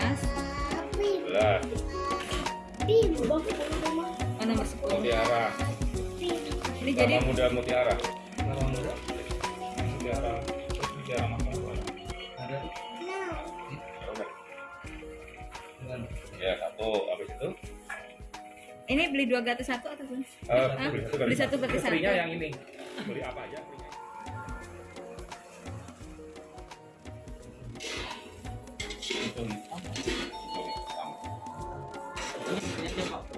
sebelas. sebelas. Oh nomor sepuluh. Mutiara. Ini jadi Nama muda mutiara. Nama muda. Mutiara. Mutiara makan mana? Oke. Ya satu. Habis itu? ini beli dua gratis satu atau beli? Eh, Hah? beli satu Beli satu berarti satu. Yang ini. Beli apa aja? Itu hitam.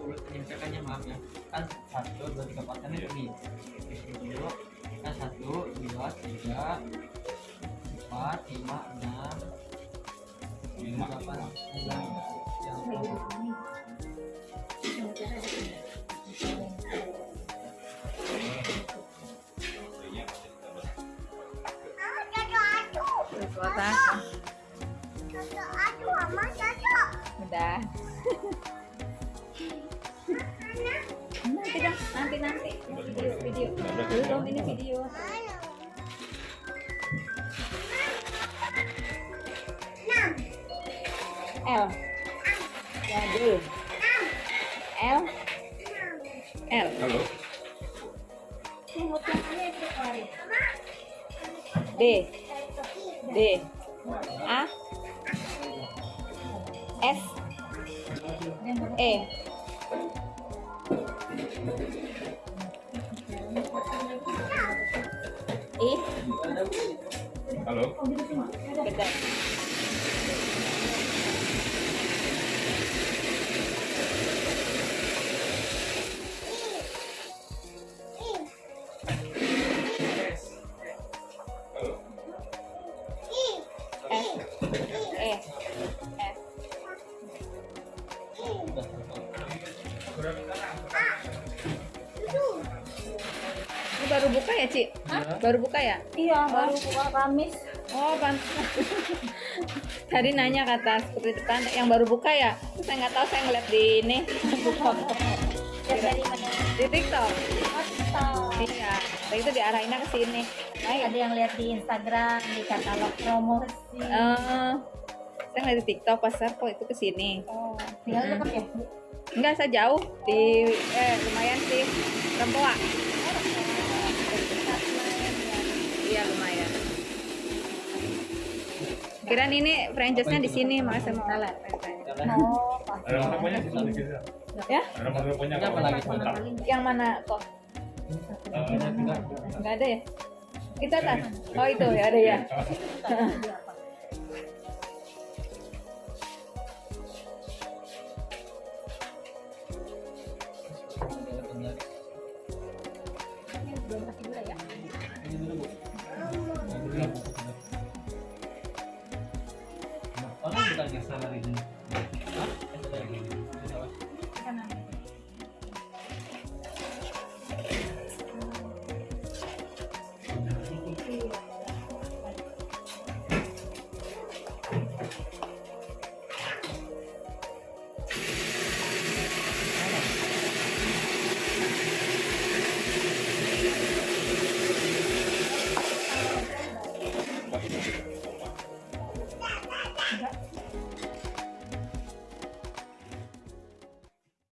Ini penyelesaiannya maaf ya. Kan satu, dua, tiga, empat kan. Ini dulu. Kan satu, dua, tiga, empat, lima, enam, Lima. delapan, sembilan. Yang Udah. nanti dah, nanti nanti video video. Dulu dong ini video. L. Ya dulu. L. L. Halo. D. D. A. S. E. I. Halo. Buka ya, Ci? Baru buka ya? Iya, baru buka Kamis. Oh, pantas. Tadi nanya kata seperti depan yang baru buka ya. Terus saya nggak tahu saya ngeliat di ini dari mana? di TikTok. Atau Iya. Tadi itu diarahinnya ke sini. Ayo. ada yang lihat di Instagram, di katalog promosi. Eh, saya ngeliat di TikTok pasar kok itu ke sini. Oh, tinggal dekat ya? Enggak, saya jauh di eh lumayan sih. Rempoa. Iya, lumayan. Kirain ini franchise-nya di sini, makanya saya mau franchise. Oh. Ada di sana. Ya? Ada apa lagi? Yang mana kok? Eh, Enggak ada ya? Itu atas. Oh, itu ya ada ya.